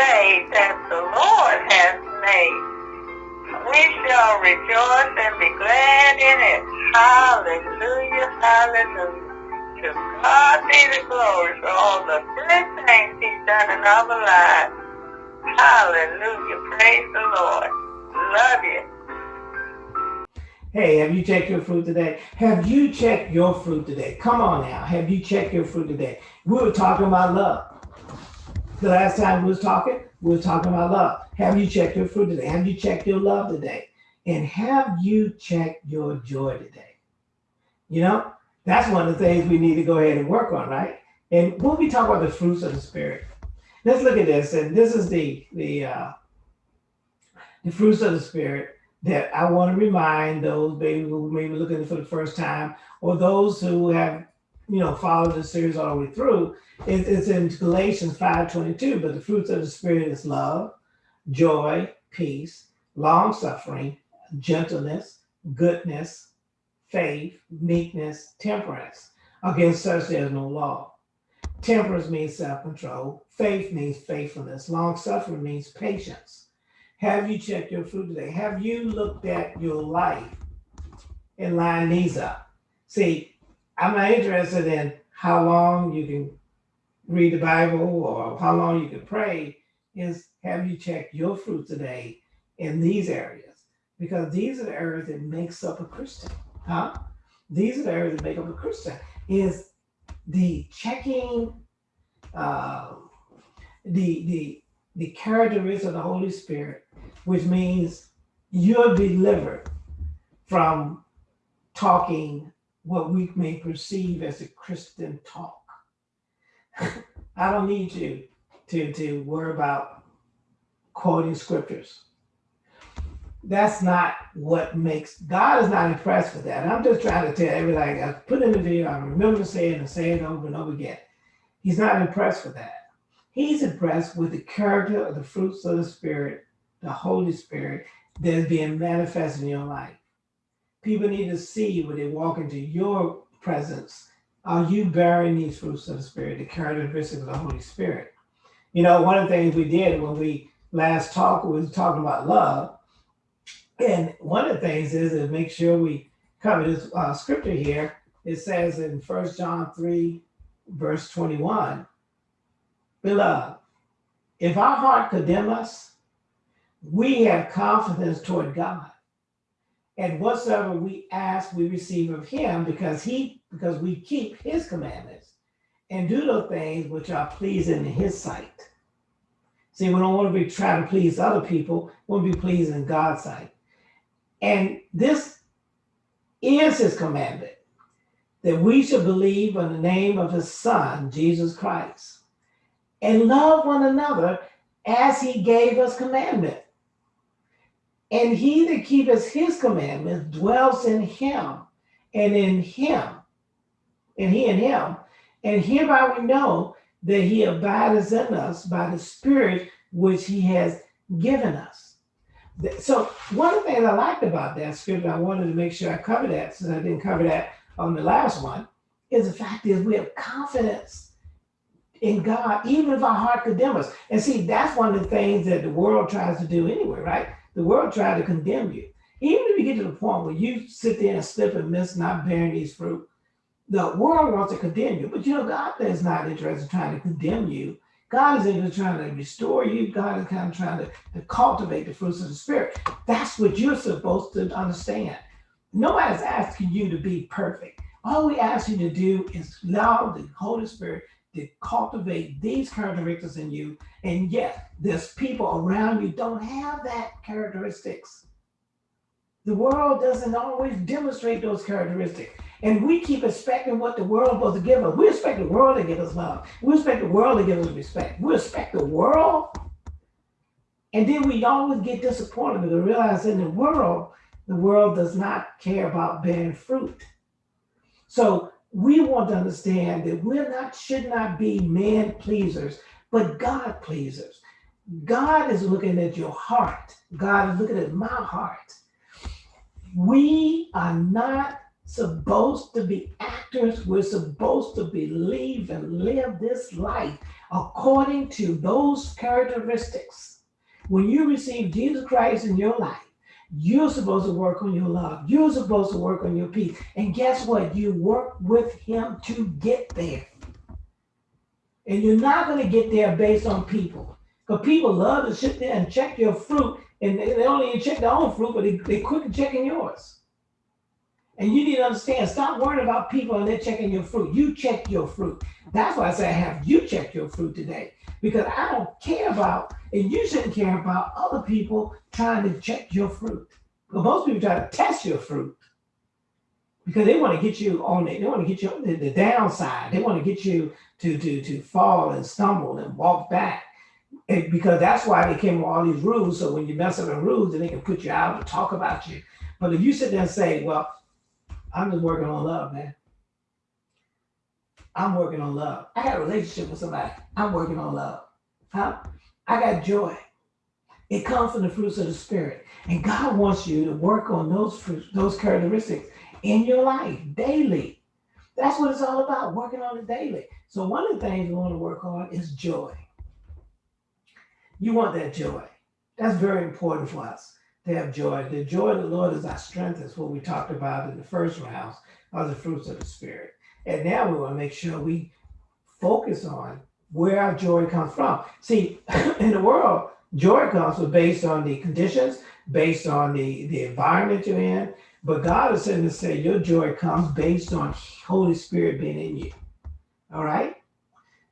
day that the Lord has made. We shall rejoice and be glad in it. Hallelujah, hallelujah. To God be the glory for all the good things he's done in our lives. Hallelujah, praise the Lord. Love you. Hey, have you checked your fruit today? Have you checked your fruit today? Come on now. Have you checked your fruit today? We were talking about love. The last time we was talking, we were talking about love. Have you checked your fruit today? Have you checked your love today? And have you checked your joy today? You know, that's one of the things we need to go ahead and work on, right? And when we talk about the fruits of the spirit, let's look at this. And this is the the uh, the fruits of the spirit that I want to remind those maybe who may be looking for the first time, or those who have, you know, follow the series all the way through. It, it's in Galatians 5:22. But the fruits of the spirit is love, joy, peace, long suffering, gentleness, goodness, faith, meekness, temperance. Against such there is no law. Temperance means self-control. Faith means faithfulness. Long suffering means patience have you checked your fruit today? Have you looked at your life and lined these up? See, I'm not interested in how long you can read the Bible or how long you can pray. Is have you checked your fruit today in these areas? Because these are the areas that makes up a Christian. Huh? These are the areas that make up a Christian. Is the checking uh, the the the characteristics of the Holy Spirit which means you're delivered from talking what we may perceive as a Christian talk. I don't need you to, to worry about quoting scriptures. That's not what makes God is not impressed with that. I'm just trying to tell everybody I put in the video, I remember saying and say it over and over again. He's not impressed with that. He's impressed with the character of the fruits of the Spirit the Holy Spirit that's being manifested in your life. People need to see when they walk into your presence. Are you bearing these fruits of the Spirit, the characteristics of the Holy Spirit? You know, one of the things we did when we last talked, we was talking about love. And one of the things is to make sure we cover this uh, scripture here. It says in First John 3, verse 21, Beloved, if our heart condemn us, we have confidence toward God. And whatsoever we ask, we receive of him because he because we keep his commandments and do those things which are pleasing in his sight. See, we don't want to be trying to please other people, we want to be pleasing in God's sight. And this is his commandment that we should believe in the name of his son, Jesus Christ, and love one another as he gave us commandment. And he that keepeth his commandments dwells in him and in him, and he in him. And hereby we know that he abides in us by the spirit which he has given us. So one of the things I liked about that scripture, I wanted to make sure I covered that since I didn't cover that on the last one, is the fact is we have confidence in God, even if our heart condemns us. And see, that's one of the things that the world tries to do anyway, right? The world tried to condemn you. Even if you get to the point where you sit there and slip and miss not bearing these fruit, the world wants to condemn you. But you know, God is not interested in trying to condemn you. God is interested in trying to restore you. God is kind of trying to, to cultivate the fruits of the Spirit. That's what you're supposed to understand. Nobody's asking you to be perfect. All we ask you to do is allow the Holy Spirit to cultivate these characteristics in you. And yet, there's people around you don't have that characteristics. The world doesn't always demonstrate those characteristics. And we keep expecting what the world supposed to give us. We expect the world to give us love. We expect the world to give us respect. We expect the world. And then we always get disappointed because we realize in the world, the world does not care about bearing fruit. So we want to understand that we're not should not be man pleasers, but God pleasers. God is looking at your heart. God is looking at my heart. We are not supposed to be actors. We're supposed to believe and live this life according to those characteristics. When you receive Jesus Christ in your life, you're supposed to work on your love. You're supposed to work on your peace. And guess what? You work with him to get there. And you're not going to get there based on people. Because people love to sit there and check your fruit. And they, they don't even check their own fruit, but they, they quick checking yours. And you need to understand, stop worrying about people and they're checking your fruit. You check your fruit. That's why I say have you check your fruit today. Because I don't care about, and you shouldn't care about other people trying to check your fruit. But most people try to test your fruit because they want to get you on it. They want to get you on the, the downside. They want to get you to, to, to fall and stumble and walk back. And because that's why they came with all these rules. So when you mess up the rules, then they can put you out and talk about you. But if you sit there and say, well, I'm just working on love, man. I'm working on love. I got a relationship with somebody. I'm working on love. Huh? I got joy. It comes from the fruits of the spirit. And God wants you to work on those fruits, those characteristics in your life daily. That's what it's all about, working on it daily. So one of the things you want to work on is joy. You want that joy. That's very important for us to have joy. The joy of the Lord is our strength, is what we talked about in the first round of the fruits of the Spirit. And now we want to make sure we focus on where our joy comes from. See, in the world, joy comes based on the conditions, based on the, the environment you're in. But God is saying to say your joy comes based on Holy Spirit being in you. All right?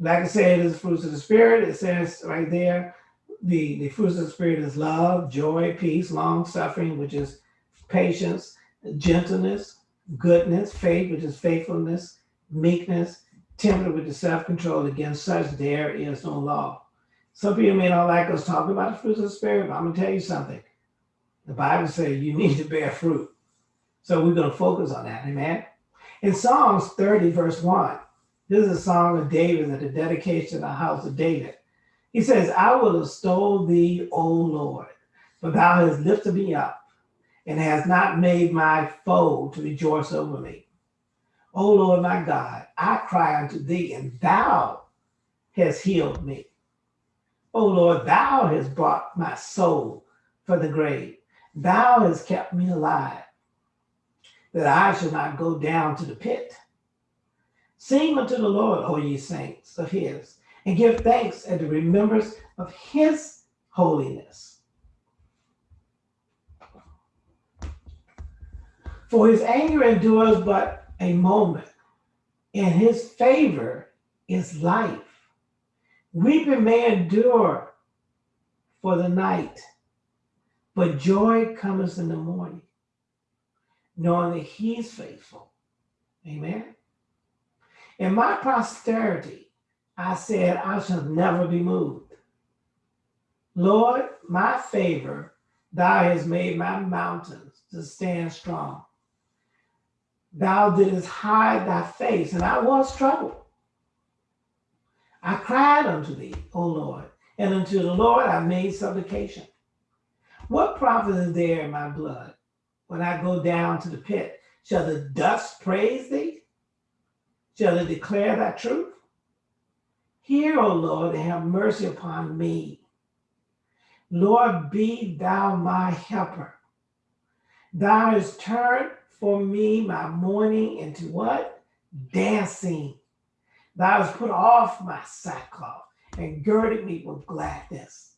Like I said, it is the fruits of the Spirit. It says right there, the, the fruits of the Spirit is love, joy, peace, long suffering, which is patience, gentleness, goodness, faith, which is faithfulness, meekness, temper, which is self control. Against such, there is no law. Some people may not like us talking about the fruits of the Spirit, but I'm going to tell you something. The Bible says you need to bear fruit. So we're going to focus on that. Amen. In Psalms 30, verse 1, this is a song of David at the dedication of the house of David. He says, I will extol thee, O Lord, for thou hast lifted me up and hast not made my foe to rejoice over me. O Lord my God, I cry unto thee, and thou hast healed me. O Lord, thou hast brought my soul from the grave. Thou hast kept me alive, that I should not go down to the pit. Sing unto the Lord, O ye saints of his and give thanks at the remembrance of his holiness. For his anger endures but a moment, and his favor is life. Weeping may endure for the night, but joy comes in the morning, knowing that he's faithful. Amen. In my posterity, I said, I shall never be moved. Lord, my favor, thou hast made my mountains to stand strong. Thou didst hide thy face, and I was troubled. I cried unto thee, O Lord, and unto the Lord I made supplication. What profit is there in my blood when I go down to the pit? Shall the dust praise thee? Shall it declare thy truth? Hear, O Lord, and have mercy upon me. Lord, be thou my helper. Thou hast turned for me my mourning into what? Dancing. Thou hast put off my sackcloth and girded me with gladness.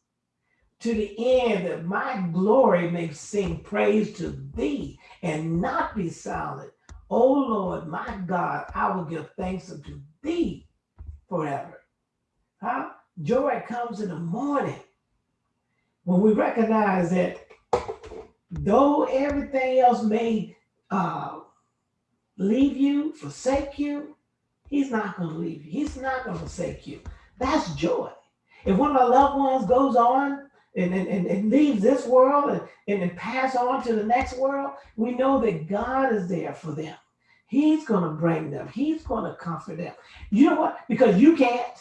To the end that my glory may sing praise to thee and not be silent. O Lord, my God, I will give thanks unto thee forever. Huh? Joy comes in the morning when we recognize that though everything else may uh, leave you, forsake you, he's not going to leave you. He's not going to forsake you. That's joy. If one of our loved ones goes on and, and, and leaves this world and, and, and pass on to the next world, we know that God is there for them. He's going to bring them. He's going to comfort them. You know what? Because you can't.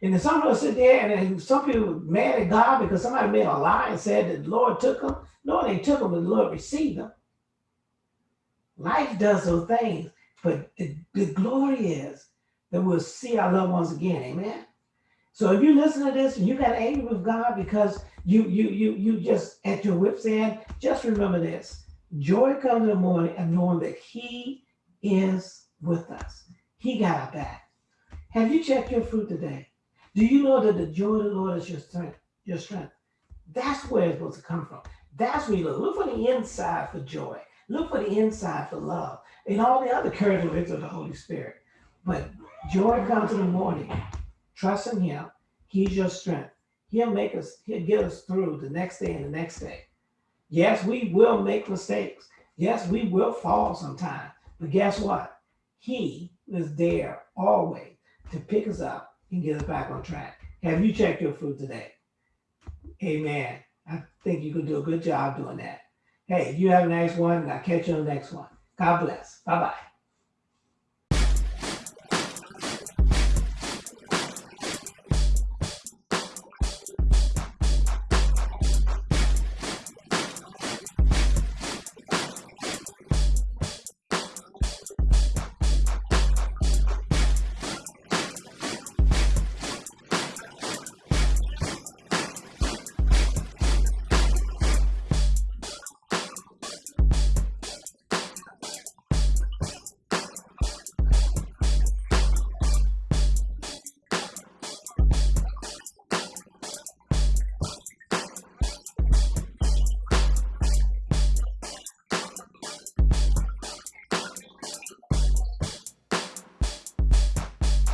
And then some of us sit there and some people mad at God because somebody made a lie and said that the Lord took them. No, they took them, but the Lord received them. Life does those things, but the, the glory is that we'll see our loved ones again. Amen. So if you listen to this and you got angry with God because you you you you just at your whip's end, just remember this. Joy comes in the morning and knowing that He is with us. He got our back. Have you checked your fruit today? Do you know that the joy of the Lord is your strength? Your strength. That's where it's supposed to come from. That's where you look. Look for the inside for joy. Look for the inside for love and all the other characteristics of the Holy Spirit. But joy comes in the morning. Trust in Him. He's your strength. He'll make us, He'll get us through the next day and the next day. Yes, we will make mistakes. Yes, we will fall sometimes. But guess what? He is there always to pick us up and get us back on track. Have you checked your food today? Amen. I think you can do a good job doing that. Hey, you have a nice one, and I'll catch you on the next one. God bless. Bye bye.